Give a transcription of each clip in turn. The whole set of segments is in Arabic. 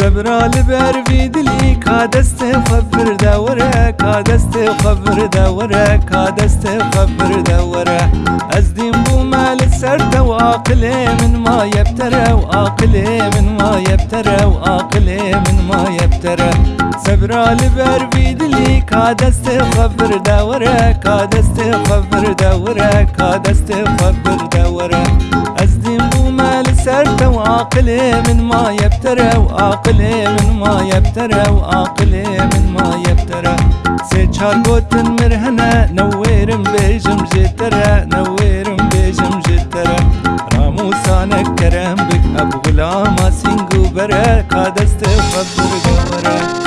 سبرا لبر في دلي كادست خبر دورة كادست خبر دورة كادست خبر دورة. أزدين بو مال السرد وعقلي من ما يبترى وعقلي من ما يبترى وعقلي من ما يبترى سبرا لبر في دلي كادست خبر دورة كادست خبر دورة كادست خبر بو مال وعقلي من ما يبترى وعقلي من ما يبترى وعقلي من ما يبترى. سيچار گوتن مرهنة نويرم بيجم جترى نويرم بيجم جترى. راموسانك كرم بك أبو غلاما سينگو برا كادست خبر گورا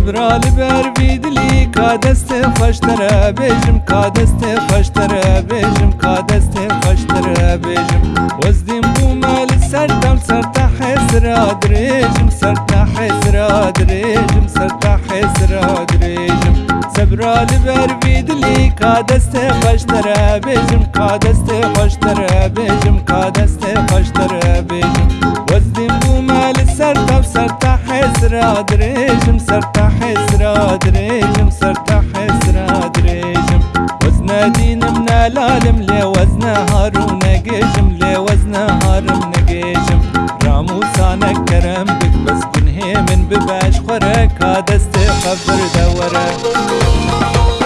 سبرال بر ویدلی کا دست خوشتره بیجم کا دست خوشتره بیجم کا دست خوشتره بیجم وزدیم بو مال سردم سرتا حسرا دریجم سرتا حسرا دریجم سرتا حسرا دریجم سبرال بر ویدلی کا دست خوشتره بیجم کا دست خوشتره بیجم کا وزدیم بو مال سردم حسرا دريجم سرتا حسرا دريجم سرتا حسرا دريجم وزن دين من العالم لي وزن هارون نجيجم لي وزن هارم نجيجم راموسانك كرم بك بس كن من بباش خورك هذا استخبر دورك.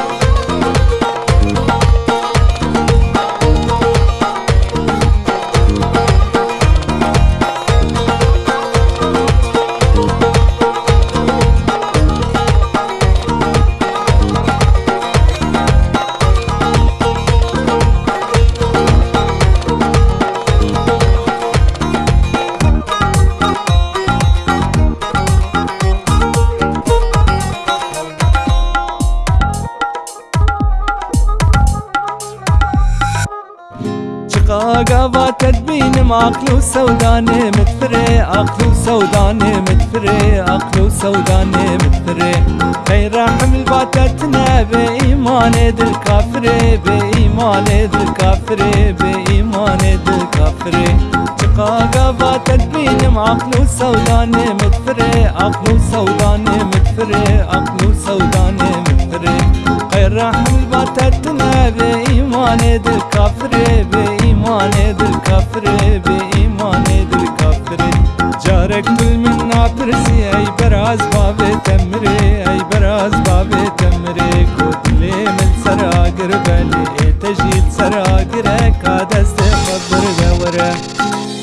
قاقا تدبين عقل وسوداني متفري عقل وسوداني متفري عقل وسوداني متفري خير حمل باتتنا بإيمان دل كافري بإيمان دل كافري بإيمان دل كافري قاقا تدبين عقل وسوداني متفري عقل وسوداني متفري عقل وسوداني متفري خير حمل باتتنا بإيمان دل كافري بإيمان ایمان دل به ایمان دل کافره جارک دل من ناترسی ای براز باب تمره ای براز باب تمره کدلی من سراگر بلی تجیل سراگر کا دست خبر